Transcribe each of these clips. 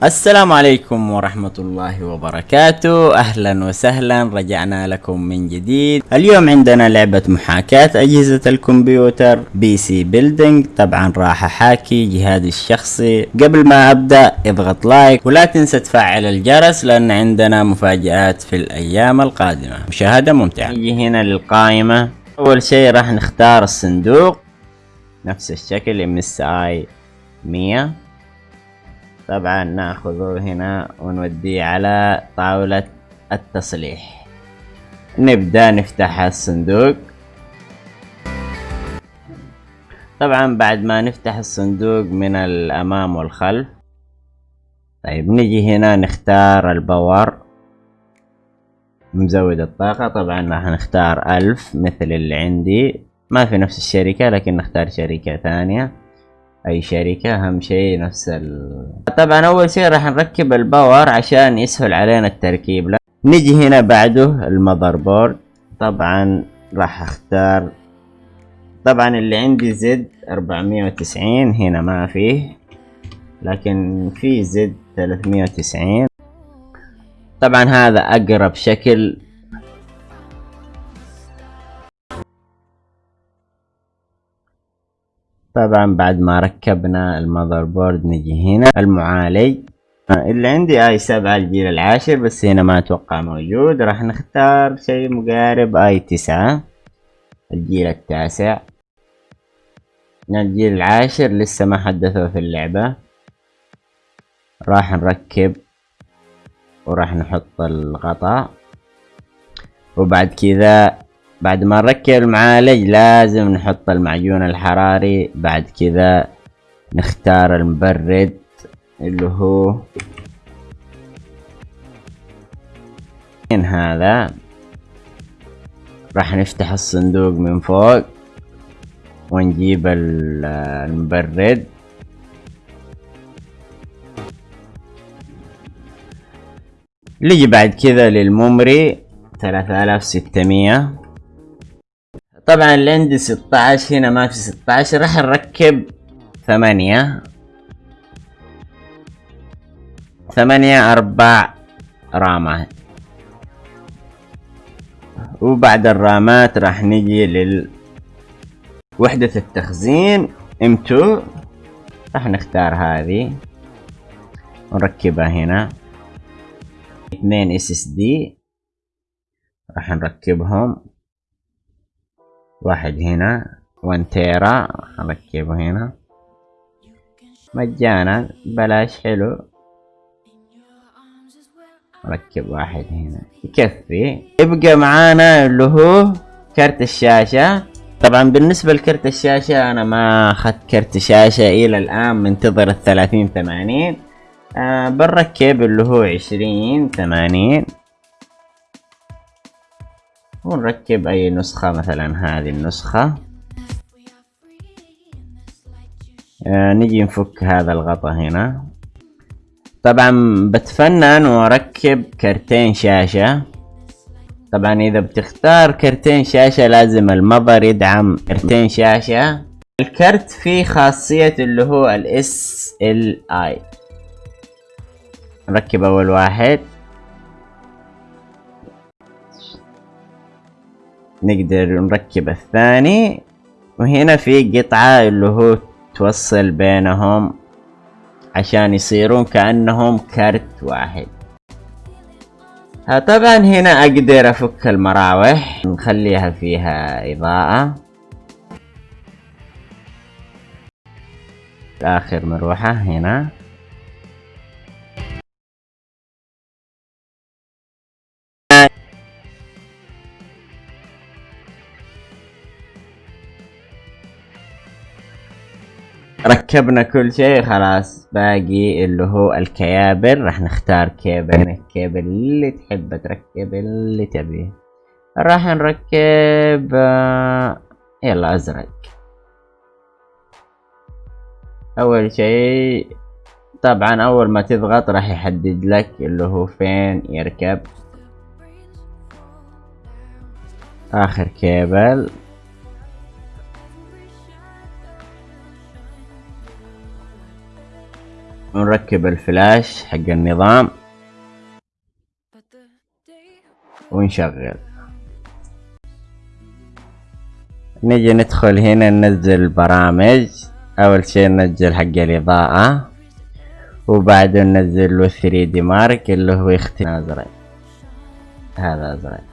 السلام عليكم ورحمة الله وبركاته. أهلا وسهلا. رجعنا لكم من جديد. اليوم عندنا لعبة محاكاة أجهزة الكمبيوتر PC Building طبعا راح أحاكي جهازي الشخصي. قبل ما أبدأ اضغط like ولا تنسى تفعل الجرس لأن عندنا مفاجآت في الأيام القادمة. مشاهدة ممتعة. نيجي هنا للقائمة. أول شيء راح نختار الصندوق. نفس الشكل اي 100 طبعا ناخذه هنا ونوديه على طاولة التصليح. نبدأ نفتح الصندوق. طبعا بعد ما نفتح الصندوق من الأمام والخلف طيب نجي هنا نختار الباور مزود الطاقة. طبعا راح نختار ألف مثل اللي عندي. ما في نفس الشركة لكن نختار شركة ثانية. أي شركة أهم شيء نفس ال... طبعا أول شيء راح نركب ال power عشان يسهل علينا التركيب. لا. نجي هنا بعده ال motherboard. طبعا راح أختار. طبعا اللي عندي Z 490 هنا ما فيه لكن في Z 390 طبعا هذا أقرب شكل. طبعا بعد ما ركبنا المذر بورد نجي هنا المعالج اللي عندي آي سبعة الجيل العاشر بس هنا ما أتوقع موجود. راح نختار شيء مقارب آي تسعة الجيل التاسع. الجيل العاشر لسه ما حدثوا في اللعبة. راح نركب وراح نحط الغطاء. وبعد كذا بعد ما نركب المعالج لازم نحط المعجون الحراري. بعد كذا نختار المبرد اللي هو من هذا. راح نفتح الصندوق من فوق ونجيب المبرد. نيجي بعد كذا للممري ثلاثة آلاف ستمية. طبعا اللي عندي 16 هنا ما في 16 راح نركب ثمانية. ثمانية أربع رامات وبعد الرامات راح نجي لل وحدة التخزين M2 راح نختار هذه. ونركبها هنا. اثنين دي. راح نركبهم. واحد هنا 1 تيرا نركبه هنا. مجانا بلاش حلو. ركب واحد هنا. يكفي. يبقى معانا اللي هو كرت الشاشة. طبعا بالنسبة لكرت الشاشة أنا ما أخذت كرت شاشة إلى الآن منتظر الثلاثين ثمانين. آه بنركب اللي هو عشرين ثمانين. ونركب أي نسخة مثلا هذه النسخة. آه نجي نفك هذا الغطا هنا. طبعا بتفنن واركب كرتين شاشة. طبعا إذا بتختار كرتين شاشة لازم المظر يدعم كرتين شاشة. الكرت فيه خاصية اللي هو ال اي نركب أول واحد. نقدر نركب الثاني وهنا في قطعة اللي هو توصل بينهم عشان يصيرون كأنهم كرت واحد. طبعا هنا أقدر أفك المراوح نخليها فيها إضاءة. آخر مروحة هنا. ركبنا كل شيء خلاص. باقي اللي هو الكيابل. راح نختار cable ال cable اللي تحب تركب اللي تبيه. راح نركب آه، يلا أزرق. أول شيء طبعا أول ما تضغط راح يحدد لك اللي هو فين يركب. آخر كيبل ونركب الفلاش حق النظام. ونشغل. نجي ندخل هنا ننزل برامج أول شي ننزل حق الإضاءة. وبعده ننزل له 3 دي مارك اللي هو يختار أزرق. هذا أزرق.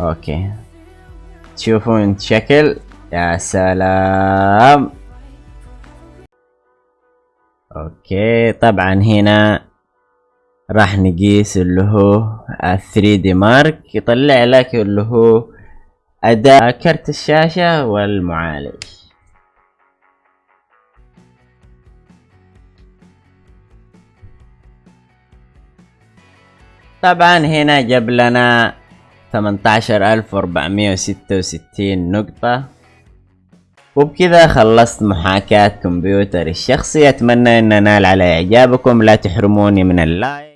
أوكي. تشوفون شكل. يا سلام. أوكي طبعا هنا راح نقيس اللي هو 3 دي مارك يطلع لك اللي هو أداء كرت الشاشة والمعالج. طبعا هنا جاب لنا 18466 نقطة. وبكذا خلصت محاكاة كمبيوتر الشخصي. أتمنى أن نال على إعجابكم. لا تحرموني من اللايك.